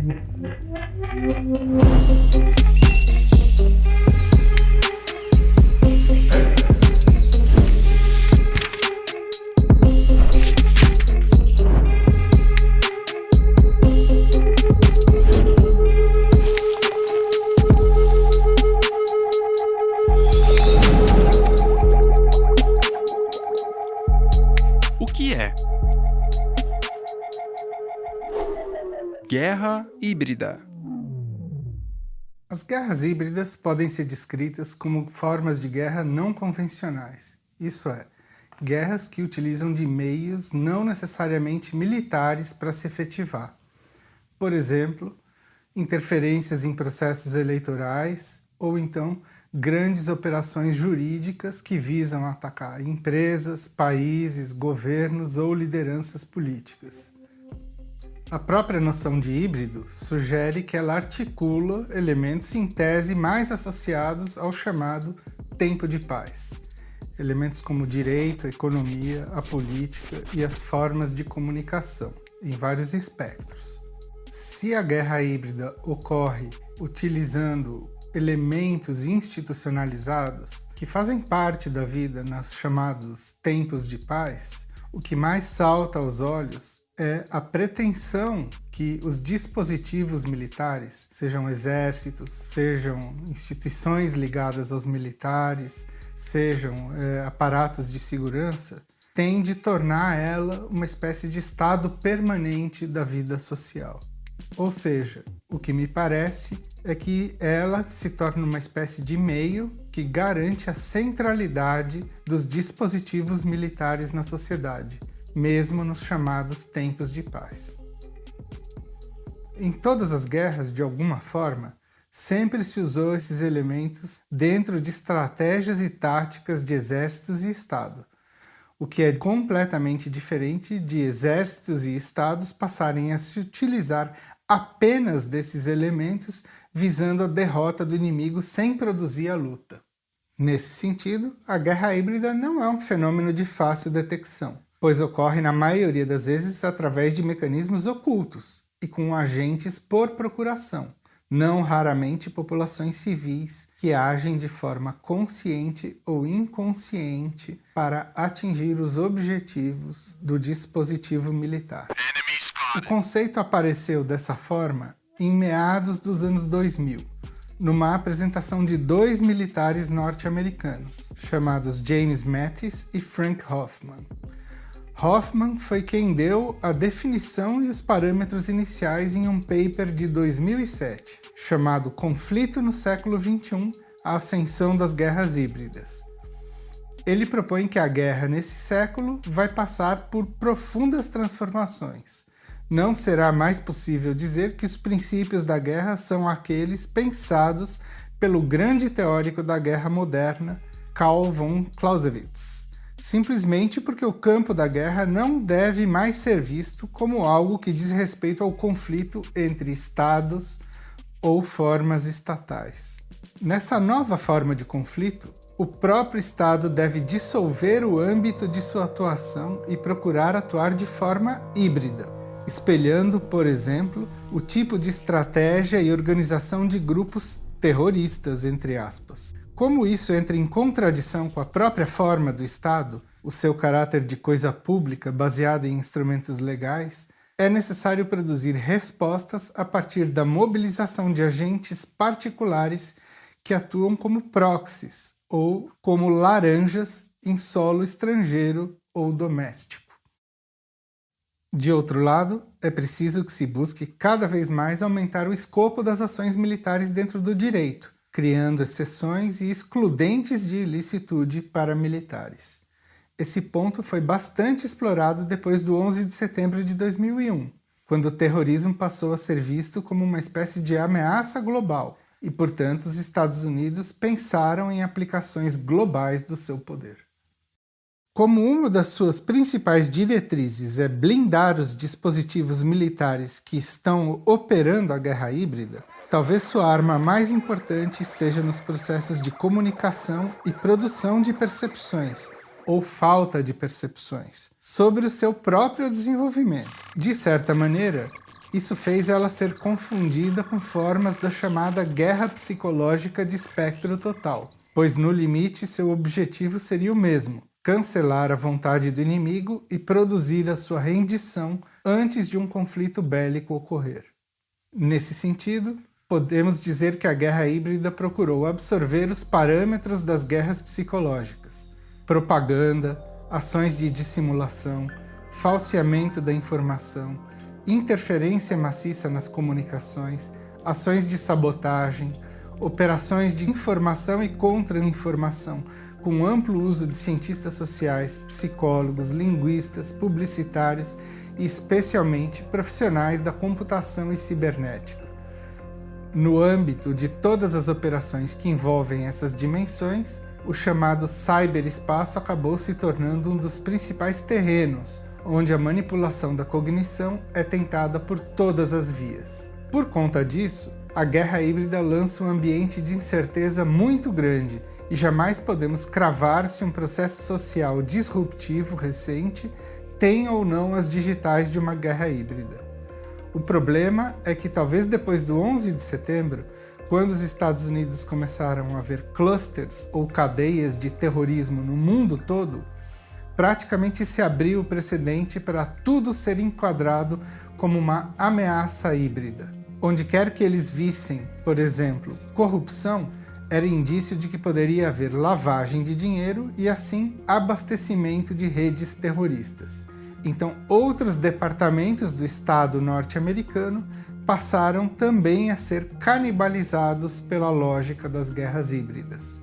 thank you. Guerra híbrida As guerras híbridas podem ser descritas como formas de guerra não convencionais, isso é, guerras que utilizam de meios não necessariamente militares para se efetivar. Por exemplo, interferências em processos eleitorais ou então grandes operações jurídicas que visam atacar empresas, países, governos ou lideranças políticas. A própria noção de híbrido sugere que ela articula elementos em tese mais associados ao chamado tempo de paz. Elementos como direito, a economia, a política e as formas de comunicação, em vários espectros. Se a guerra híbrida ocorre utilizando elementos institucionalizados que fazem parte da vida nos chamados tempos de paz, o que mais salta aos olhos é a pretensão que os dispositivos militares, sejam exércitos, sejam instituições ligadas aos militares, sejam é, aparatos de segurança, têm de tornar ela uma espécie de estado permanente da vida social. Ou seja, o que me parece é que ela se torna uma espécie de meio que garante a centralidade dos dispositivos militares na sociedade, mesmo nos chamados tempos de paz. Em todas as guerras, de alguma forma, sempre se usou esses elementos dentro de estratégias e táticas de exércitos e Estado, o que é completamente diferente de exércitos e Estados passarem a se utilizar apenas desses elementos visando a derrota do inimigo sem produzir a luta. Nesse sentido, a guerra híbrida não é um fenômeno de fácil detecção pois ocorre na maioria das vezes através de mecanismos ocultos e com agentes por procuração, não raramente populações civis que agem de forma consciente ou inconsciente para atingir os objetivos do dispositivo militar. O conceito apareceu dessa forma em meados dos anos 2000, numa apresentação de dois militares norte-americanos, chamados James Mattis e Frank Hoffman, Hoffman foi quem deu a definição e os parâmetros iniciais em um paper de 2007, chamado Conflito no século XXI, a ascensão das guerras híbridas. Ele propõe que a guerra nesse século vai passar por profundas transformações. Não será mais possível dizer que os princípios da guerra são aqueles pensados pelo grande teórico da guerra moderna, Karl von Clausewitz, simplesmente porque o campo da guerra não deve mais ser visto como algo que diz respeito ao conflito entre estados ou formas estatais. Nessa nova forma de conflito, o próprio Estado deve dissolver o âmbito de sua atuação e procurar atuar de forma híbrida, espelhando, por exemplo, o tipo de estratégia e organização de grupos terroristas, entre aspas, como isso entra em contradição com a própria forma do Estado, o seu caráter de coisa pública baseado em instrumentos legais, é necessário produzir respostas a partir da mobilização de agentes particulares que atuam como proxies ou como laranjas em solo estrangeiro ou doméstico. De outro lado, é preciso que se busque cada vez mais aumentar o escopo das ações militares dentro do direito, criando exceções e excludentes de ilicitude para militares. Esse ponto foi bastante explorado depois do 11 de setembro de 2001, quando o terrorismo passou a ser visto como uma espécie de ameaça global e, portanto, os Estados Unidos pensaram em aplicações globais do seu poder. Como uma das suas principais diretrizes é blindar os dispositivos militares que estão operando a guerra híbrida, talvez sua arma mais importante esteja nos processos de comunicação e produção de percepções, ou falta de percepções, sobre o seu próprio desenvolvimento. De certa maneira, Isso fez ela ser confundida com formas da chamada guerra psicológica de espectro total, pois no limite seu objetivo seria o mesmo, cancelar a vontade do inimigo e produzir a sua rendição antes de um conflito bélico ocorrer. Nesse sentido, podemos dizer que a guerra híbrida procurou absorver os parâmetros das guerras psicológicas, propaganda, ações de dissimulação, falseamento da informação, interferência maciça nas comunicações, ações de sabotagem, operações de informação e contra-informação, com amplo uso de cientistas sociais, psicólogos, linguistas, publicitários e especialmente profissionais da computação e cibernética. No âmbito de todas as operações que envolvem essas dimensões, o chamado cyberespaço acabou se tornando um dos principais terrenos onde a manipulação da cognição é tentada por todas as vias. Por conta disso, a guerra híbrida lança um ambiente de incerteza muito grande e jamais podemos cravar se um processo social disruptivo recente tem ou não as digitais de uma guerra híbrida. O problema é que talvez depois do 11 de setembro, quando os Estados Unidos começaram a ver clusters ou cadeias de terrorismo no mundo todo, praticamente se abriu o precedente para tudo ser enquadrado como uma ameaça híbrida. Onde quer que eles vissem, por exemplo, corrupção, era indício de que poderia haver lavagem de dinheiro e assim abastecimento de redes terroristas. Então, outros departamentos do Estado norte-americano passaram também a ser canibalizados pela lógica das guerras híbridas.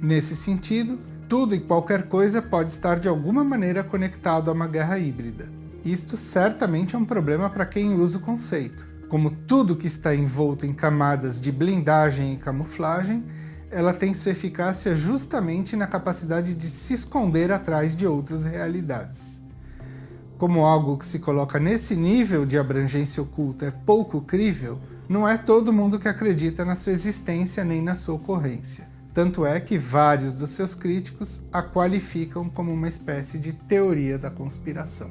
Nesse sentido, tudo e qualquer coisa pode estar de alguma maneira conectado a uma guerra híbrida. Isto certamente é um problema para quem usa o conceito. Como tudo que está envolto em camadas de blindagem e camuflagem, ela tem sua eficácia justamente na capacidade de se esconder atrás de outras realidades como algo que se coloca nesse nível de abrangência oculta é pouco crível, não é todo mundo que acredita na sua existência nem na sua ocorrência. Tanto é que vários dos seus críticos a qualificam como uma espécie de teoria da conspiração.